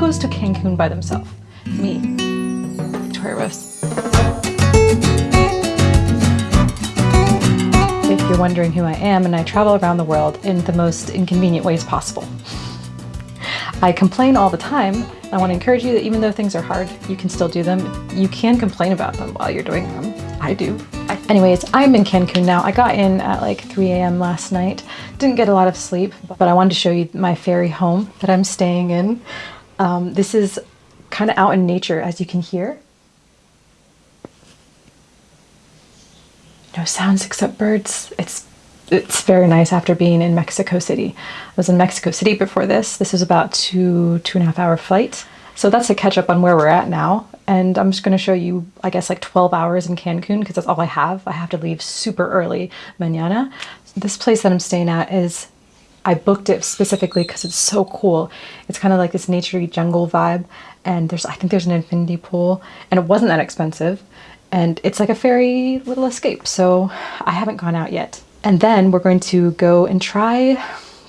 goes to Cancun by themselves? Me, Victoria Rose. If you're wondering who I am, and I travel around the world in the most inconvenient ways possible. I complain all the time. I want to encourage you that even though things are hard, you can still do them. You can complain about them while you're doing them. I do. I, anyways, I'm in Cancun now. I got in at like 3 a.m. last night. Didn't get a lot of sleep, but I wanted to show you my fairy home that I'm staying in. Um, this is kind of out in nature, as you can hear. No sounds except birds. It's it's very nice after being in Mexico City. I was in Mexico City before this. This is about two, two and a half hour flight. So that's a catch up on where we're at now. And I'm just going to show you, I guess, like 12 hours in Cancun because that's all I have. I have to leave super early mañana. This place that I'm staying at is, I booked it specifically because it's so cool. It's kind of like this naturey jungle vibe. And there's, I think there's an infinity pool and it wasn't that expensive. And it's like a fairy little escape. So I haven't gone out yet. And then we're going to go and try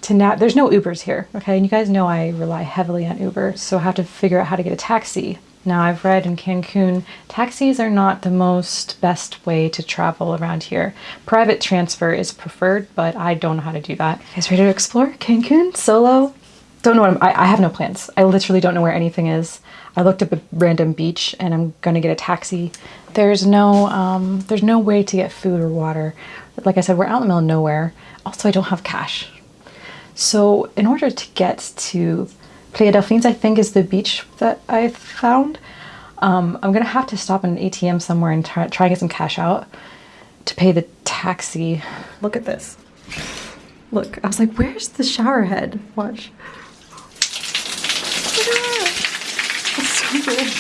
to now, there's no Ubers here, okay? And you guys know I rely heavily on Uber, so I have to figure out how to get a taxi. Now I've read in Cancun, taxis are not the most best way to travel around here. Private transfer is preferred, but I don't know how to do that. You guys ready to explore Cancun solo? Don't know what I'm, I, I have no plans. I literally don't know where anything is. I looked up a random beach and I'm gonna get a taxi. There's no, um, there's no way to get food or water. Like I said, we're out in the middle of nowhere. Also, I don't have cash. So in order to get to Playa Delfines, I think is the beach that I found, um, I'm gonna have to stop at an ATM somewhere and try, try and get some cash out to pay the taxi. Look at this. Look, I was like, where's the shower head? Watch. Look at that. That's so good.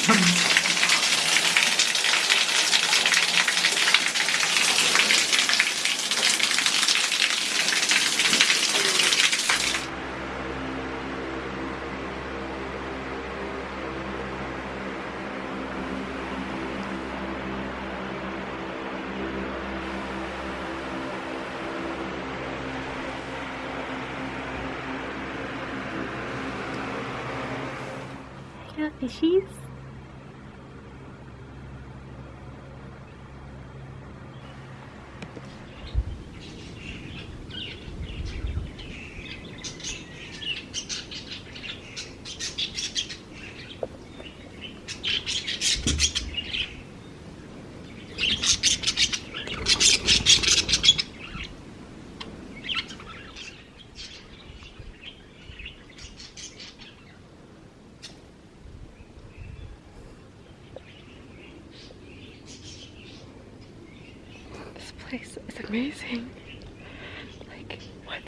Fishies. place is amazing. Like, what?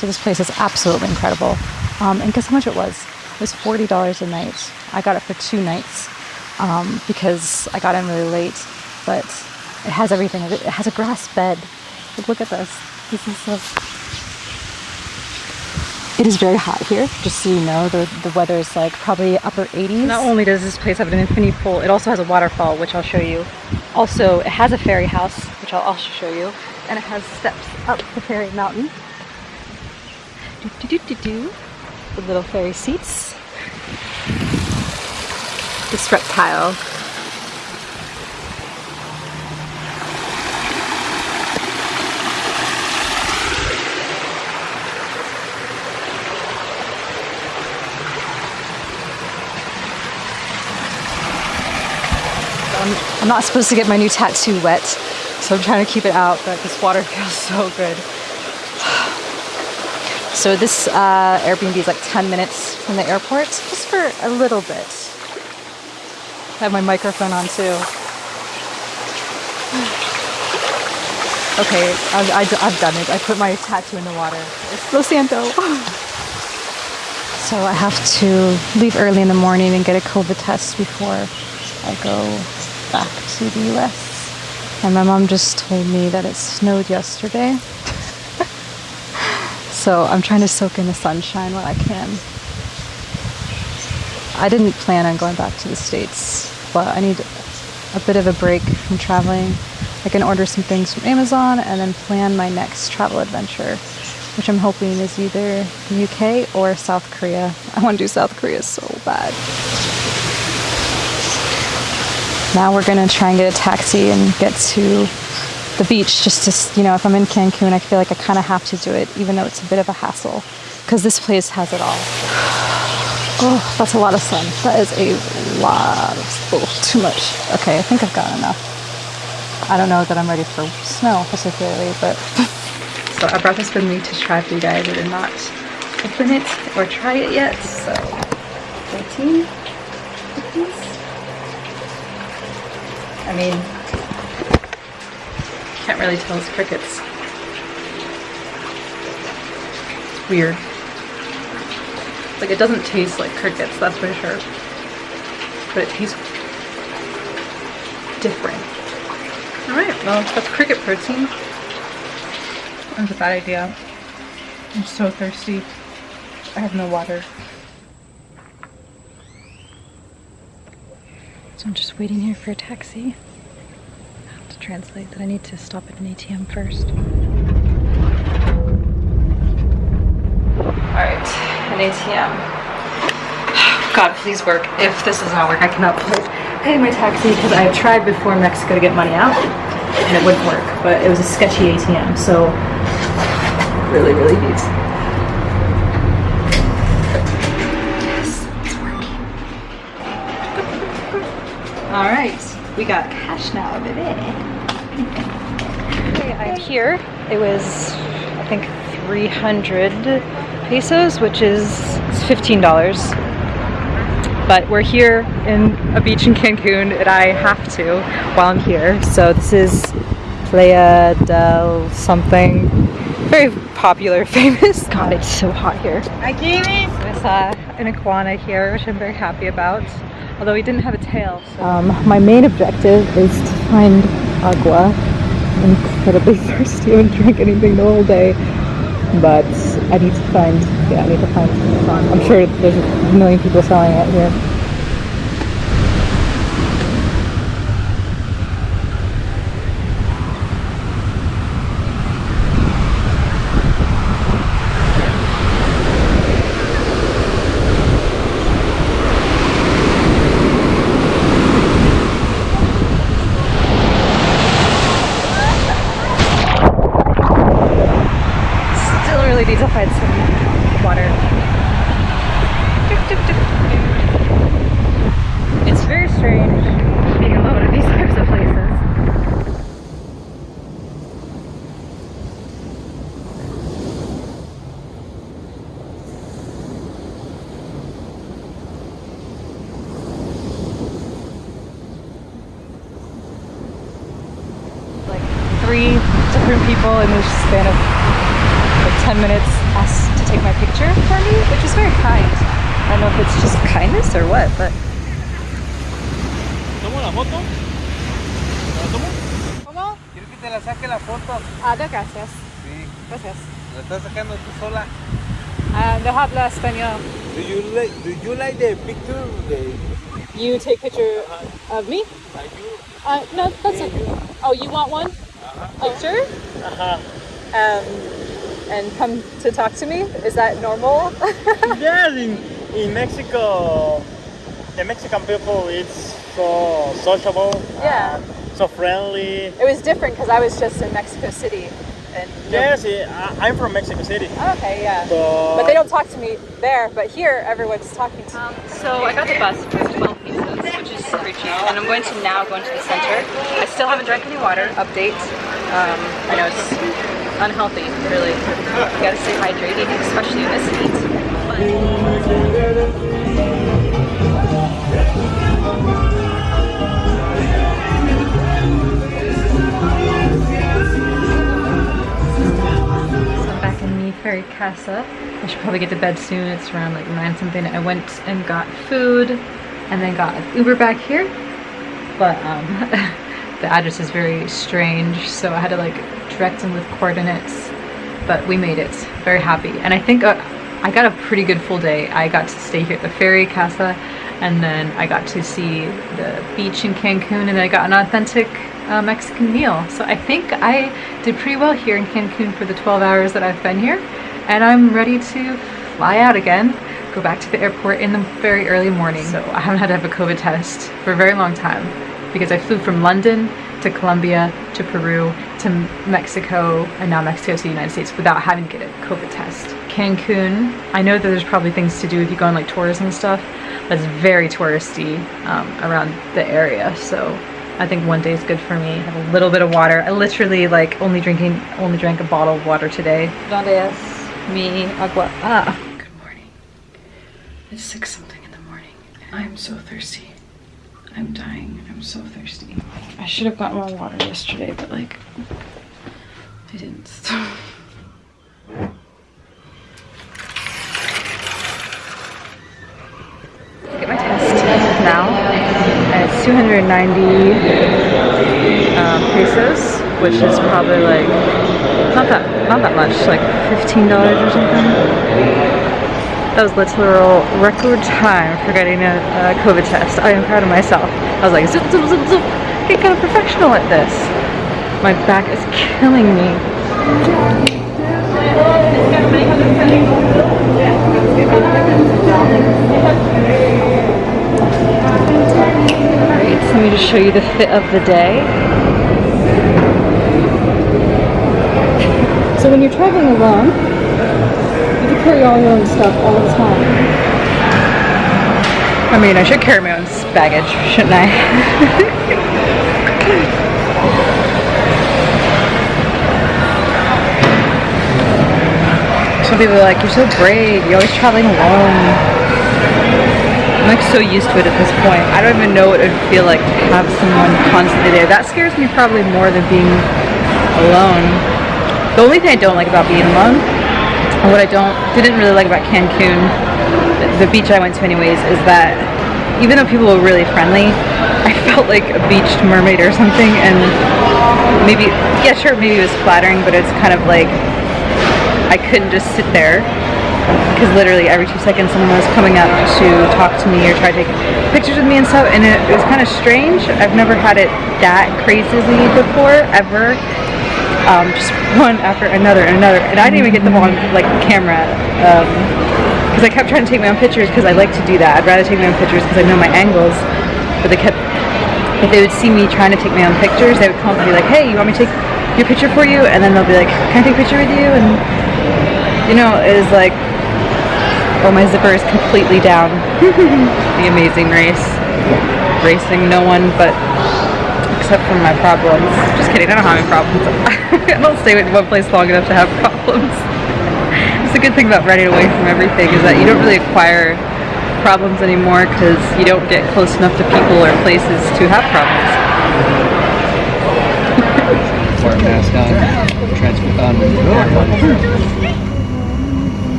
So this place is absolutely incredible. Um, and guess how much it was? It was $40 a night. I got it for two nights um, because I got in really late. But it has everything. It has a grass bed. Like, look at this. This is so... It is very hot here, just so you know. The, the weather is like probably upper 80s. Not only does this place have an infinity pool, it also has a waterfall, which I'll show you. Also, it has a fairy house, which I'll also show you. And it has steps up the fairy mountain. Do, do, do, do, do. The little fairy seats. This reptile. I'm, I'm not supposed to get my new tattoo wet, so I'm trying to keep it out, but this water feels so good. So this uh, Airbnb is like 10 minutes from the airport, just for a little bit. I have my microphone on too. Okay, I, I've done it. I put my tattoo in the water. It's Lo Siento. So I have to leave early in the morning and get a COVID test before I go back to the US. And my mom just told me that it snowed yesterday. so I'm trying to soak in the sunshine while I can. I didn't plan on going back to the States, but I need a bit of a break from traveling. I can order some things from Amazon and then plan my next travel adventure, which I'm hoping is either the UK or South Korea. I want to do South Korea so bad. Now we're gonna try and get a taxi and get to the beach just to, you know, if I'm in Cancun, I feel like I kind of have to do it, even though it's a bit of a hassle, because this place has it all. Oh, that's a lot of sun. That is a lot of, oh, too much. Okay, I think I've got enough. I don't know that I'm ready for snow particularly, but. so I brought this with me to try for you guys. I did not open it or try it yet, so 13 cookies. I mean, can't really tell it's crickets. Weird. Like it doesn't taste like crickets, that's for sure. But it tastes different. Alright, well that's cricket protein. That was a bad idea. I'm so thirsty. I have no water. So I'm just waiting here for a taxi. Translate that I need to stop at an ATM first. Alright, an ATM. God, please work. If this does not work, I cannot pay my taxi because I tried before in Mexico to get money out and it wouldn't work. But it was a sketchy ATM, so really, really needs. Yes, it's working. All right, we got cash now, baby. Okay, I'm here. It was, I think, 300 pesos, which is $15. But we're here in a beach in Cancun and I have to while I'm here. So this is Playa del something. Very popular, famous. God, it's so hot here. I There's uh, an iguana here, which I'm very happy about. Although he didn't have a tail. So. Um, my main objective is to find agua. I'm incredibly thirsty. I haven't drank anything the whole day but I need to find, yeah, I need to find some. I'm sure there's a million people selling it here. Still really need to find some water. It's very strange being alone in these types of places. Like three different people in the span of like 10 minutes asked to take my picture for me, which is very kind. I don't know if it's just kindness or what, but ¿Tomo la foto? ¿La tomo? ¿Cómo? Quiero que te la saque la foto. Ah, no, gracias. Sí, Gracias. la estás sacando tú sola. Ah, no habla español. Do you like, do you like the picture? The, You take picture of me? are you? Uh, no, that's okay. Oh, you want one? Picture? Ajá. Um, and come to talk to me? Is that normal? Yes, in, in Mexico, the Mexican people it's so sociable, Yeah. and so friendly. it was different because I was just in Mexico City. And Yes, eh, I, I'm from Mexico City. Okay, yeah. So, But they don't talk to me there, but here everyone's talking to me. So I got the bus for 12 pieces, And I'm going to now go into the center. I still haven't drank any water. Update. Um, I know it's unhealthy, really. You gotta stay hydrated, especially in this heat. But fairy casa. I should probably get to bed soon. It's around like 9 something. I went and got food and then got an Uber back here. But um, the address is very strange, so I had to like direct them with coordinates. But we made it. Very happy. And I think uh, I got a pretty good full day. I got to stay here at the fairy casa and then I got to see the beach in Cancun and then I got an authentic uh, Mexican meal. So I think I did pretty well here in Cancun for the 12 hours that I've been here and I'm ready to fly out again, go back to the airport in the very early morning. So I haven't had to have a COVID test for a very long time because I flew from London to Colombia to Peru to Mexico and now Mexico to the United States without having to get a COVID test. Cancun, I know that there's probably things to do if you go on like tourism and stuff, but it's very touristy um, around the area. So I think one day is good for me. I have a little bit of water. I literally like only drinking, only drank a bottle of water today. Donde es mi agua? Ah. It's six something in the morning. I'm so thirsty. I'm dying. I'm so thirsty. I should have gotten more water yesterday, but like, I didn't. Get my test now. It's 290 um, pesos, which is probably like not that not that much, like fifteen dollars or something. That was literal record time for getting a, a COVID test. I am proud of myself. I was like, zip, zip, zip, zip. Get kind of professional at this. My back is killing me. Alright, so let me just show you the fit of the day. So when you're traveling alone, carry all your own stuff all the time. I mean, I should carry my own baggage, shouldn't I? Some people are like, you're so brave, you're always traveling alone. I'm like so used to it at this point. I don't even know what it would feel like to have someone constantly there. That scares me probably more than being alone. The only thing I don't like about being alone, what I don't didn't really like about Cancun, the beach I went to anyways, is that even though people were really friendly, I felt like a beached mermaid or something. And maybe yeah sure maybe it was flattering but it's kind of like I couldn't just sit there. Because literally every two seconds someone was coming up to talk to me or try to take pictures with me and stuff. And it, it was kind of strange. I've never had it that crazy before ever um, just one after another and another. And I didn't even get them on like camera because I kept trying to take my own pictures because I like to do that. I'd rather take my own pictures because I know my angles but they kept if they would see me trying to take my own pictures they would come up and be like hey you want me to take your picture for you? And then they'll be like can I take a picture with you? And you know it was like oh my zipper is completely down. The amazing race. Racing no one but except for my problems just kidding I don't have any problems I don't stay in one place long enough to have problems it's a good thing about running away from everything is that you don't really acquire problems anymore because you don't get close enough to people or places to have problems. Wear a mask on. Transport on.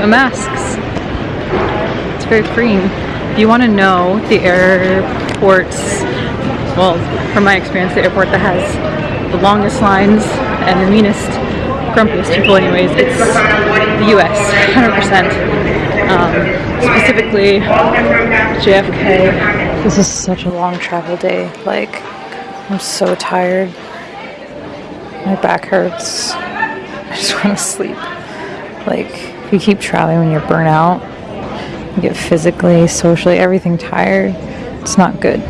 The masks. It's very freeing. If you want to know the airports, well, from my experience, the airport that has the longest lines and the meanest, grumpiest people anyways, it's the US, 100%. Um, specifically JFK. This is such a long travel day. Like, I'm so tired. My back hurts. I just want to sleep. Like, if you keep traveling when you're burnt out, you get physically, socially, everything tired. It's not good.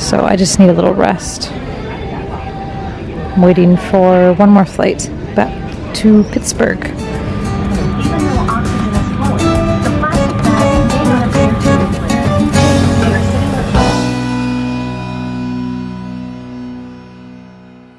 So I just need a little rest. I'm waiting for one more flight back to Pittsburgh.